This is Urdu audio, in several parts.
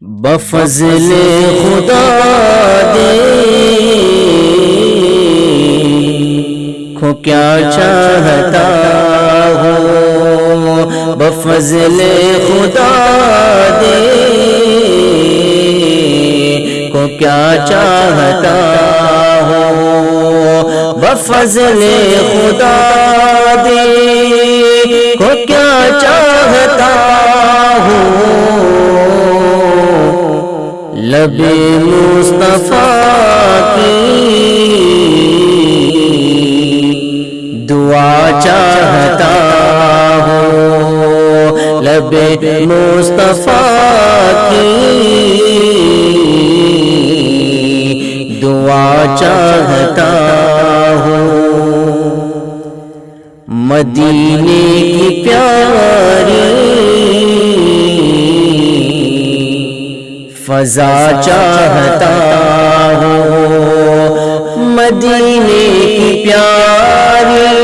بفضل خدا دے۔ کو کیا چاہتا ہو؟ بفضل خدا دے۔ کو کیا چاہتا ہو؟ بفضل خدا دے۔ کو کیا چاہتا ہو؟ لب مصطفیٰ کی دعا چاہتا ہوں۔ لب مصطفیٰ کی دعا چاہتا ہوں۔ مدینے کی پیاری فضا چاہتا ہوں۔ مدینے کی پیاری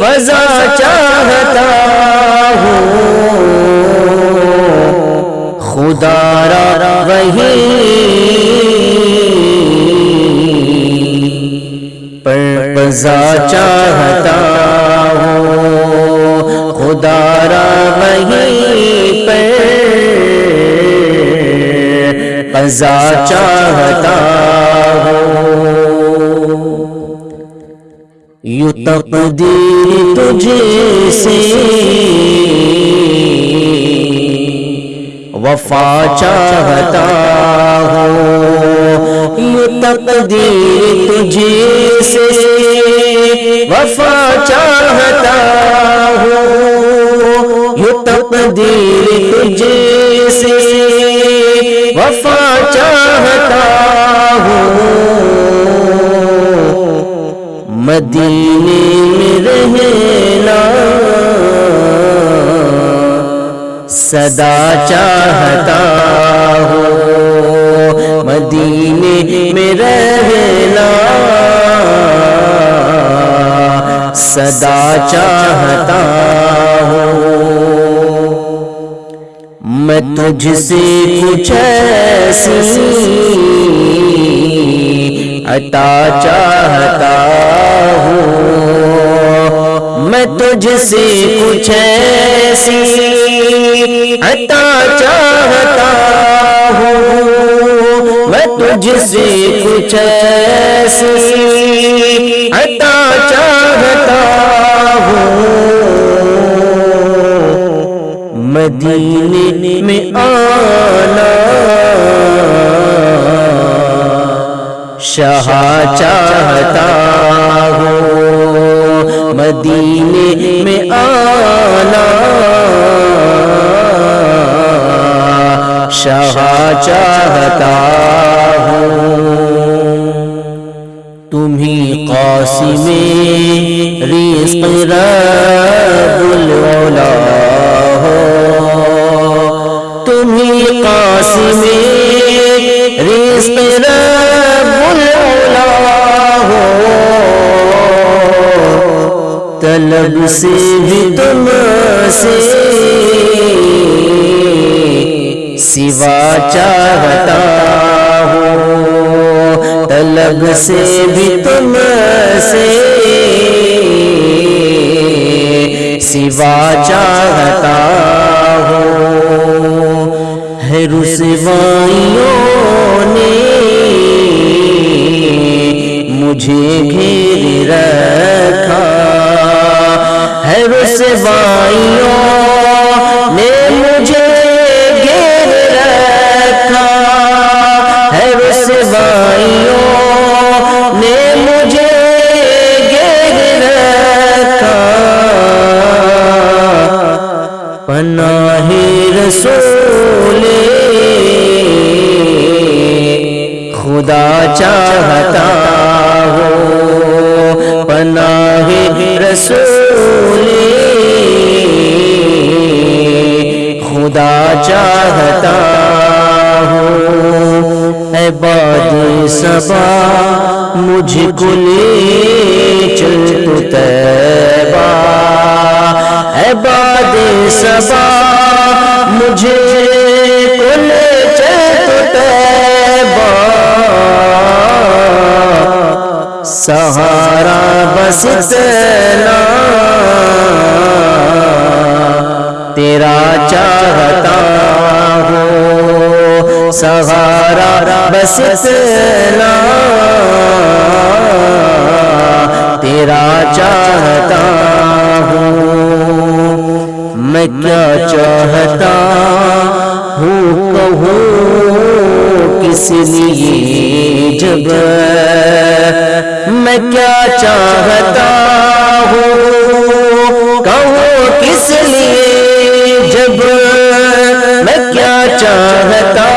فضا چاہتا ہوں۔ خدا را وہی۔ پر فضا چاہتا ہوں۔ خدا را وہی۔ قضا چاہتا یو تقدیر تجھے سے وفا چاہتا ہوں۔ یو تقدیر تجھے سے وفا چاہتا ہوں۔ یو تقدیر تجھے سے وفا چاہتا ہوں۔ مدینے میں رہنا صدا چاہتا ہوں۔ مدینے میں رہنا صدا چاہتا میں تجھ سے کچھ ایسی عطا چاہتا ہوں۔ میں تجھ سے کچھ ایسی عطا چاہتا ہوں۔ میں تجھ سے کچھ ایسی عطا چاہتا ہوں۔ مدینے میں آنا۔ شاہ چاہتا ہوں مدینے میں آنا۔ شاہ چاہتا ہوں تمہیں قاسم رزق رب العلا۔ قاسم رزق رب العلا ہو طلب سے بھی تم سے سوا چاہتا ہوں طلب سے بھی تم سے سوا چاہتا رسوائیوں نے مجھے گھیر رکھا ہے۔ رسوائیوں نے مجھے گھیر رکھا ہے۔ رسوائیوں نے مجھے گھیر رکھا پناہ رسول خدا چاہتا ہو پناہ رسول۔ خدا چاہتا ہوں۔ اے باد سبا مجھ کو لے چل تو تیبا اے باد سبا مجھے کو لے سہارا بس اتنا تیرا چاہتا ہوں سہارا بس اتنا تیرا چاہتا ہوں میں کیا چاہتا ہوں؟ کہوں کس لیے جب میں چاہتا ہوں۔ کہوں کس لیے؟ جب میں کیا چاہتا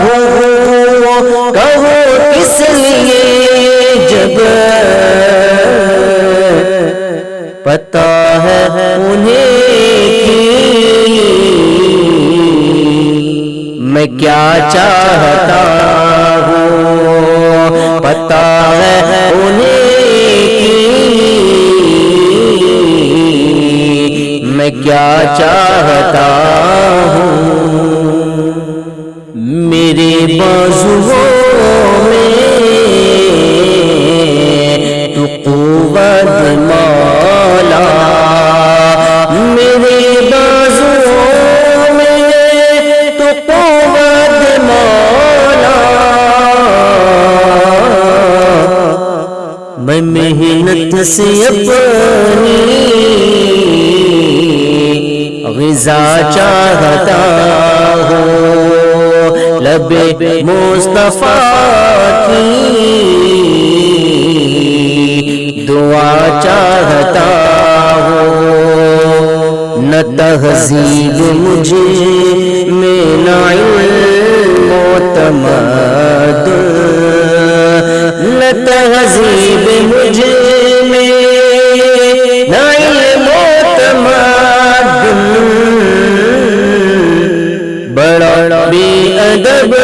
ہوں۔ کہوں کس لیے؟ جب پتا ہے انہیں میں کیا چاہتا ہوں۔ پتا ہے انہیں کیا چاہتا ہوں؟ میرے بازو میں تو قوت مولا۔ میرے بازو میں تو قوت مولا۔ میں محنت سے اپنی غذا چاہتا ہوں۔ لب مصطفیٰ کی دعا چاہتا ہوں۔ نہ تہذیب مجھے میں نہ علم و تمدن نہ تہذیب مجھے ادب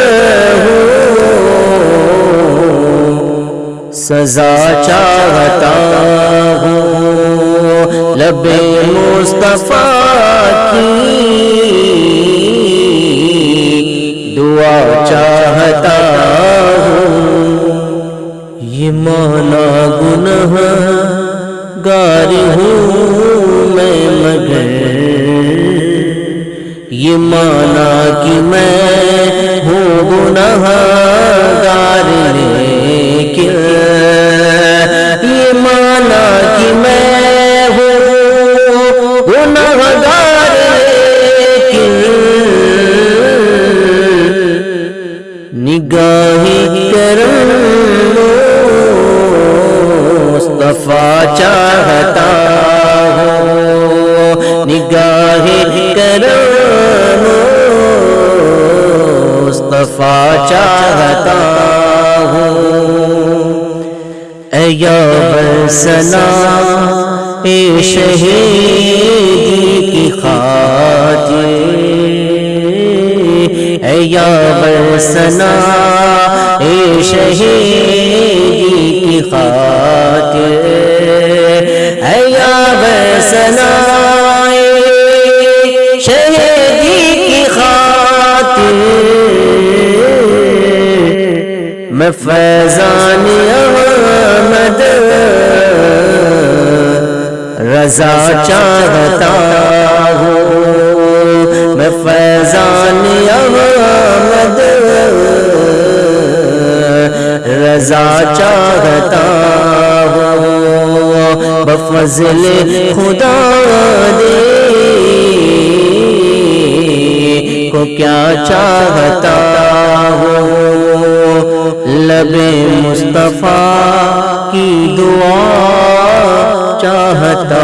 ہوں سزا چاہتا ہوں۔ لب مصطفیٰ کی دعا چاہتا ہوں۔ یہ مانا گناہ گار ہوں میں مگر یہ مانا کہ میں ہوں گناہ گار لیکن یہ مانا کہ میں ہوں گناہ گار لیکن نگاہی کرم مصطفیٰ چاہتا مصطفیٰ چاہتا ہوں۔ اے یا برسنا اے شہیدی کی خاطر۔ اے یا برسنا اے شہیدی کی خاطر۔ فیضان احمد، رضا چاہتا ہوں۔ میں فیضان احمد، رضا چاہتا ہوں۔ بفضل خدا دے کو کیا چاہتا ہوں۔ لب مصطفیٰ کی دعا چاہتا